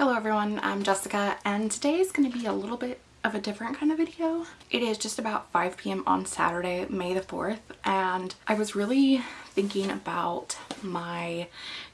Hello everyone, I'm Jessica and today is going to be a little bit of a different kind of video. It is just about 5 p.m. on Saturday, May the 4th, and I was really thinking about my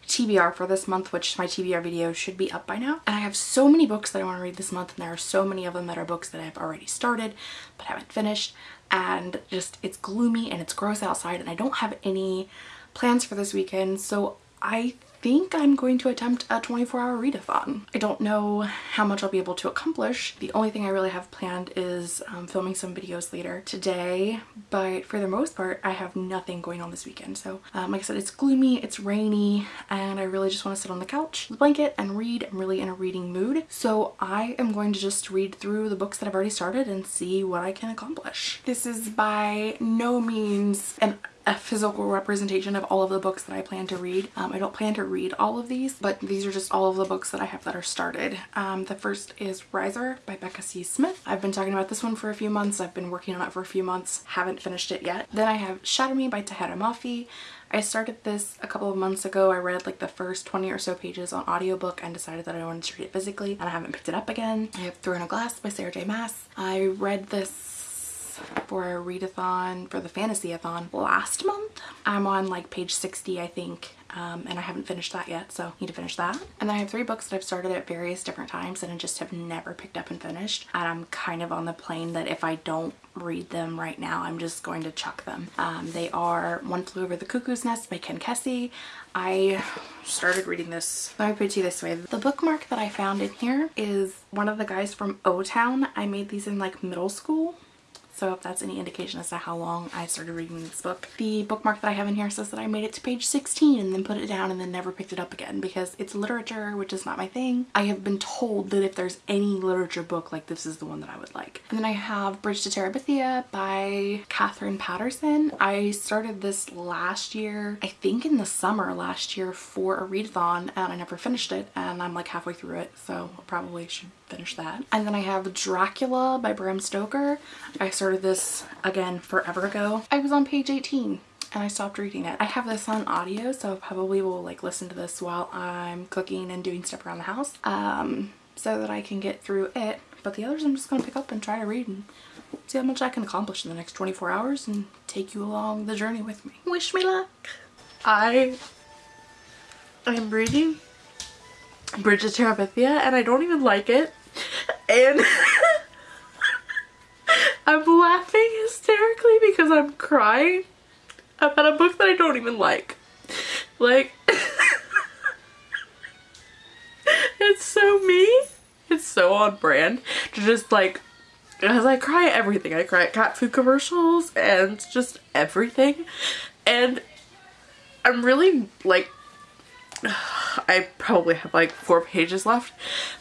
TBR for this month, which my TBR video should be up by now. And I have so many books that I want to read this month, and there are so many of them that are books that I've already started but haven't finished. And just, it's gloomy and it's gross outside, and I don't have any plans for this weekend, so I think I'm going to attempt a 24 hour readathon. I don't know how much I'll be able to accomplish. The only thing I really have planned is um, filming some videos later today, but for the most part, I have nothing going on this weekend. So um, like I said, it's gloomy, it's rainy, and I really just want to sit on the couch, the blanket, and read. I'm really in a reading mood. So I am going to just read through the books that I've already started and see what I can accomplish. This is by no means an a physical representation of all of the books that I plan to read. Um, I don't plan to read all of these, but these are just all of the books that I have that are started. Um, the first is Riser by Becca C. Smith. I've been talking about this one for a few months. I've been working on it for a few months, haven't finished it yet. Then I have Shatter Me by Tahereh Mafi. I started this a couple of months ago. I read like the first 20 or so pages on audiobook and decided that I wanted to read it physically and I haven't picked it up again. I have Throne of Glass by Sarah J Maas. I read this for a readathon for the fantasy-a-thon last month. I'm on like page 60 I think um, and I haven't finished that yet so need to finish that. And then I have three books that I've started at various different times and I just have never picked up and finished and I'm kind of on the plane that if I don't read them right now I'm just going to chuck them. Um, they are One Flew Over the Cuckoo's Nest by Ken Kesey. I started reading this, let me put it to you this way. The bookmark that I found in here is one of the guys from O-Town. I made these in like middle school so if that's any indication as to how long I started reading this book. The bookmark that I have in here says that I made it to page 16 and then put it down and then never picked it up again because it's literature, which is not my thing. I have been told that if there's any literature book, like this is the one that I would like. And then I have Bridge to Terabithia by Katherine Paterson. I started this last year, I think in the summer last year for a readathon and I never finished it and I'm like halfway through it so I probably should finish that. And then I have Dracula by Bram Stoker. I started this again forever ago. I was on page 18 and I stopped reading it. I have this on audio so I probably will like listen to this while I'm cooking and doing stuff around the house um, so that I can get through it. But the others I'm just going to pick up and try to read and see how much I can accomplish in the next 24 hours and take you along the journey with me. Wish me luck! I am reading Bridge to Terabithia and I don't even like it and I'm laughing hysterically because I'm crying about a book that I don't even like. Like, it's so me. It's so on brand to just like, because I cry at everything. I cry at cat food commercials and just everything. And I'm really like I probably have like four pages left,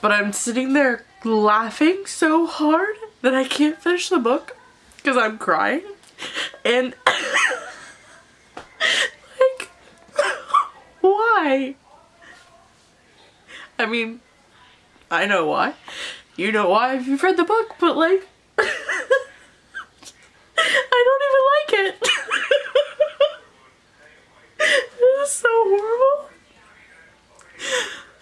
but I'm sitting there laughing so hard that I can't finish the book because I'm crying. And like, why? I mean, I know why. You know why if you've read the book, but like, I don't even like it. this is so horrible.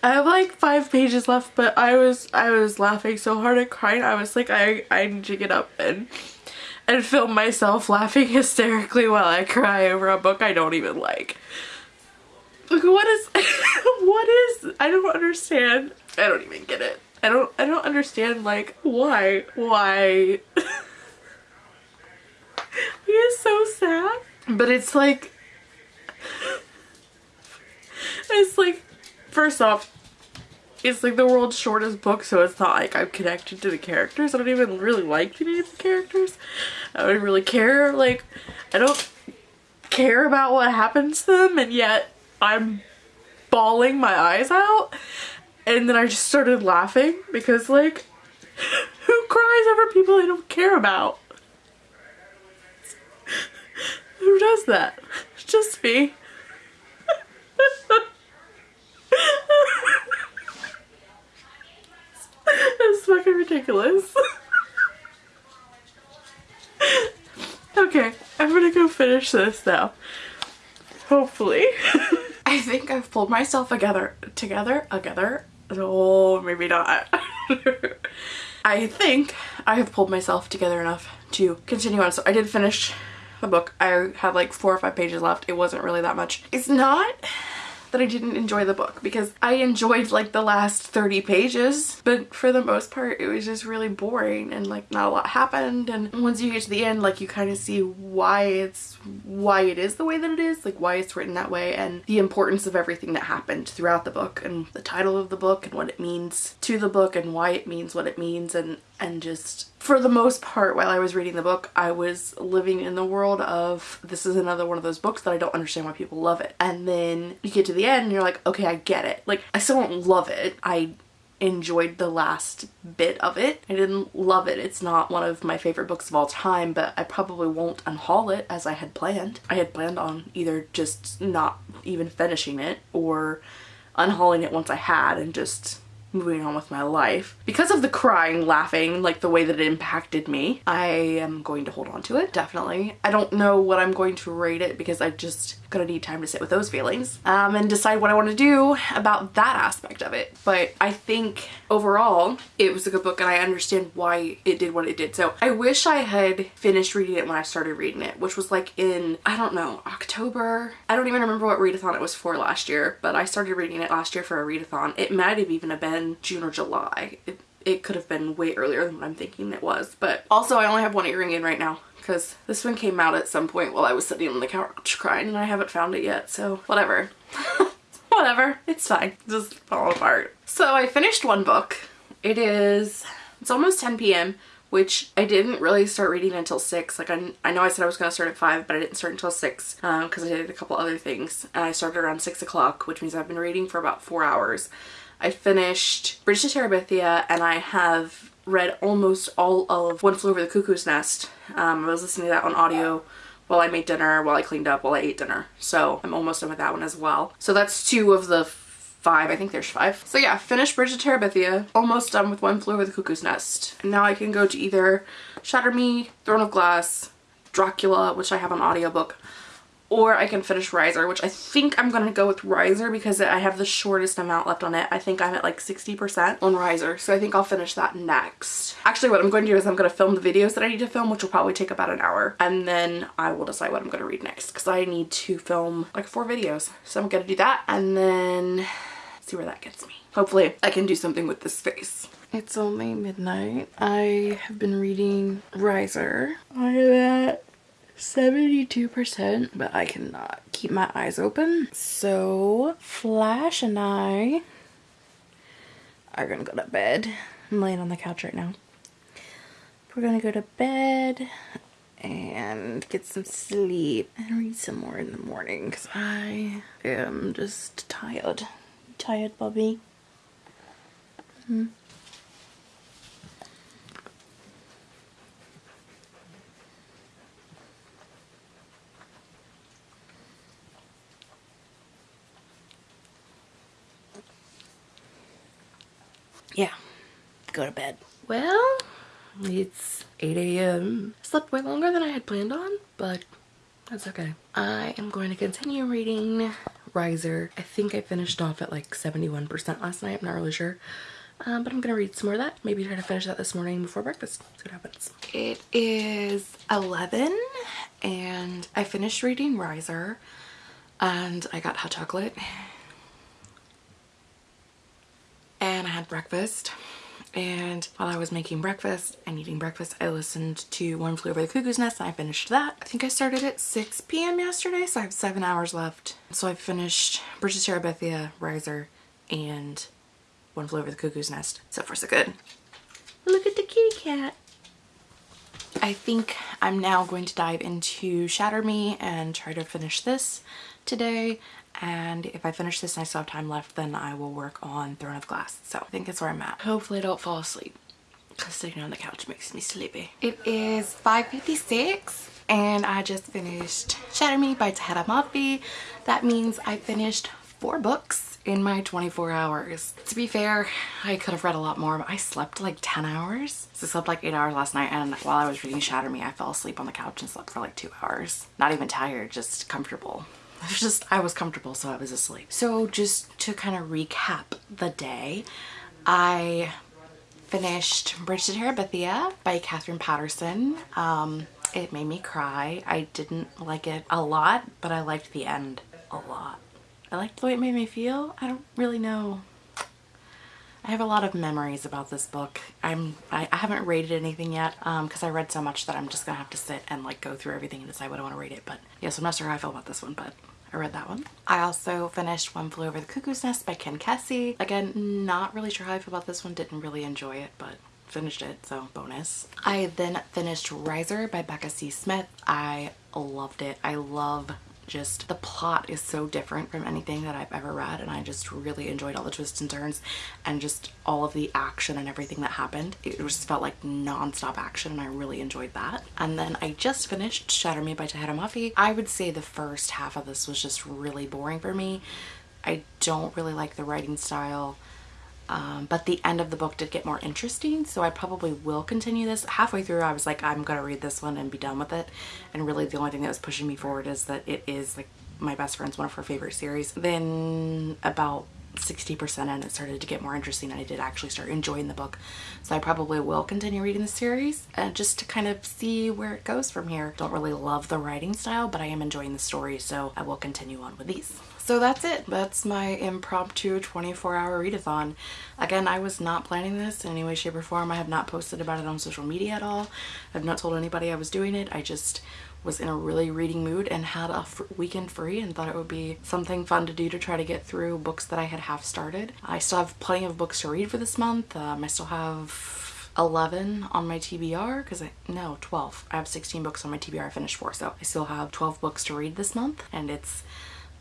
I have like five pages left, but I was I was laughing so hard and crying. I was like, I I need to get up and and film myself laughing hysterically while I cry over a book I don't even like. Like what is what is I don't understand. I don't even get it. I don't I don't understand like why why he is so sad. But it's like it's like first off it's like the world's shortest book so it's not like I'm connected to the characters. I don't even really like any of the characters. I don't really care. Like I don't care about what happens to them and yet I'm bawling my eyes out and then I just started laughing because like who cries over people they don't care about? Who does that? Just me. That's ridiculous. okay, I'm gonna go finish this now. Hopefully. I think I've pulled myself together, together, together, Oh, maybe not. I think I have pulled myself together enough to continue on. So I did finish the book. I had like four or five pages left. It wasn't really that much. It's not that I didn't enjoy the book because I enjoyed like the last 30 pages. But for the most part it was just really boring and like not a lot happened. And once you get to the end like you kind of see why it's why it is the way that it is like why it's written that way and the importance of everything that happened throughout the book and the title of the book and what it means to the book and why it means what it means and and just for the most part while I was reading the book I was living in the world of this is another one of those books that I don't understand why people love it and then you get to the end and you're like okay I get it like I still don't love it I enjoyed the last bit of it. I didn't love it. It's not one of my favorite books of all time, but I probably won't unhaul it as I had planned. I had planned on either just not even finishing it or unhauling it once I had and just moving on with my life. Because of the crying, laughing, like the way that it impacted me, I am going to hold on to it, definitely. I don't know what I'm going to rate it because I just gonna need time to sit with those feelings um, and decide what I want to do about that aspect of it. But I think overall it was a good book and I understand why it did what it did. So I wish I had finished reading it when I started reading it, which was like in, I don't know, October. I don't even remember what readathon it was for last year, but I started reading it last year for a readathon. It might have even been June or July. It, it could have been way earlier than what I'm thinking it was. But also I only have one earring in right now because this one came out at some point while I was sitting on the couch crying and I haven't found it yet. So whatever. whatever. It's fine. Just fall apart. So I finished one book. It is, it's almost 10 p.m which I didn't really start reading until 6. Like I, I know I said I was going to start at 5 but I didn't start until 6 because um, I did a couple other things and I started around 6 o'clock which means I've been reading for about 4 hours. I finished to Terabithia and I have read almost all of One Flew Over the Cuckoo's Nest. Um, I was listening to that on audio while I made dinner, while I cleaned up, while I ate dinner. So I'm almost done with that one as well. So that's two of the five. I think there's five. So yeah, finished Bridge of Terabithia. Almost done with One Flew Over the Cuckoo's Nest. And now I can go to either Shatter Me, Throne of Glass, Dracula, which I have on audiobook, or I can finish Riser, which I think I'm going to go with Riser because I have the shortest amount left on it. I think I'm at like 60% on Riser, so I think I'll finish that next. Actually, what I'm going to do is I'm going to film the videos that I need to film, which will probably take about an hour, and then I will decide what I'm going to read next because I need to film like four videos. So I'm going to do that and then see where that gets me. Hopefully I can do something with this face. It's only midnight. I have been reading Riser. I am at 72%, but I cannot keep my eyes open. So Flash and I are gonna go to bed. I'm laying on the couch right now. We're gonna go to bed and get some sleep and read some more in the morning because I am just tired. Tired, Bobby? Hmm. Yeah, go to bed. Well, it's 8 a.m. Slept way longer than I had planned on, but that's okay. I am going to continue reading Riser. I think I finished off at like 71% last night. I'm not really sure. Um, but I'm gonna read some more of that. Maybe try to finish that this morning before breakfast. See what happens. It is 11 and I finished reading Riser and I got hot chocolate and I had breakfast and while I was making breakfast and eating breakfast I listened to One Flew Over the Cuckoo's Nest and I finished that. I think I started at 6 p.m. yesterday so I have seven hours left. So I finished to Terabithia, Riser, and One Flew Over the Cuckoo's Nest. So far so good. Look at the kitty cat. I think I'm now going to dive into Shatter Me and try to finish this today and if I finish this and I still have time left then I will work on Throne of Glass. So I think that's where I'm at. Hopefully I don't fall asleep because sitting on the couch makes me sleepy. It is 5.56 and I just finished Shatter Me by Tahereh Mafi. That means I finished four books in my 24 hours. To be fair, I could have read a lot more, but I slept like 10 hours. So I slept like 8 hours last night and while I was reading Shatter Me, I fell asleep on the couch and slept for like 2 hours. Not even tired, just comfortable. just, I was comfortable so I was asleep. So just to kind of recap the day, I finished Bridge to Terabithia by Katherine Paterson. Um, it made me cry. I didn't like it a lot, but I liked the end a lot. I liked the way it made me feel. I don't really know. I have a lot of memories about this book. I'm I, I haven't rated anything yet because um, I read so much that I'm just gonna have to sit and like go through everything and decide what I want to rate it. But yes, yeah, so I'm not sure how I feel about this one, but I read that one. I also finished One Flew Over the Cuckoo's Nest by Ken Kesey. Again, not really sure how I feel about this one. Didn't really enjoy it, but finished it, so bonus. I then finished Riser by Becca C. Smith. I loved it. I love just the plot is so different from anything that I've ever read and I just really enjoyed all the twists and turns and just all of the action and everything that happened. It just felt like non-stop action and I really enjoyed that. And then I just finished Shatter Me by Tahereh Mafi. I would say the first half of this was just really boring for me. I don't really like the writing style. Um, but the end of the book did get more interesting so I probably will continue this. Halfway through I was like I'm gonna read this one and be done with it and really the only thing that was pushing me forward is that it is like my best friend's one of her favorite series. Then about 60% and it started to get more interesting and I did actually start enjoying the book so I probably will continue reading the series and just to kind of see where it goes from here. Don't really love the writing style but I am enjoying the story so I will continue on with these. So that's it. That's my impromptu 24 hour readathon. Again, I was not planning this in any way, shape, or form. I have not posted about it on social media at all. I've not told anybody I was doing it. I just was in a really reading mood and had a weekend free and thought it would be something fun to do to try to get through books that I had half started. I still have plenty of books to read for this month. Um, I still have 11 on my TBR because I no 12 I have 16 books on my TBR I finished four so I still have 12 books to read this month and it's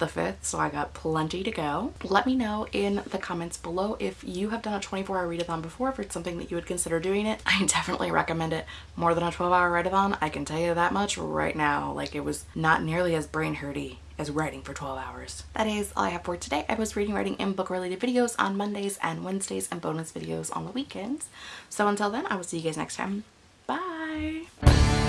the 5th, so I got plenty to go. Let me know in the comments below if you have done a 24 hour readathon before, if it's something that you would consider doing it. I definitely recommend it more than a 12 hour readathon. I can tell you that much right now. Like it was not nearly as brain hurty as writing for 12 hours. That is all I have for today. I was reading, writing, and book related videos on Mondays and Wednesdays and bonus videos on the weekends. So until then, I will see you guys next time. Bye!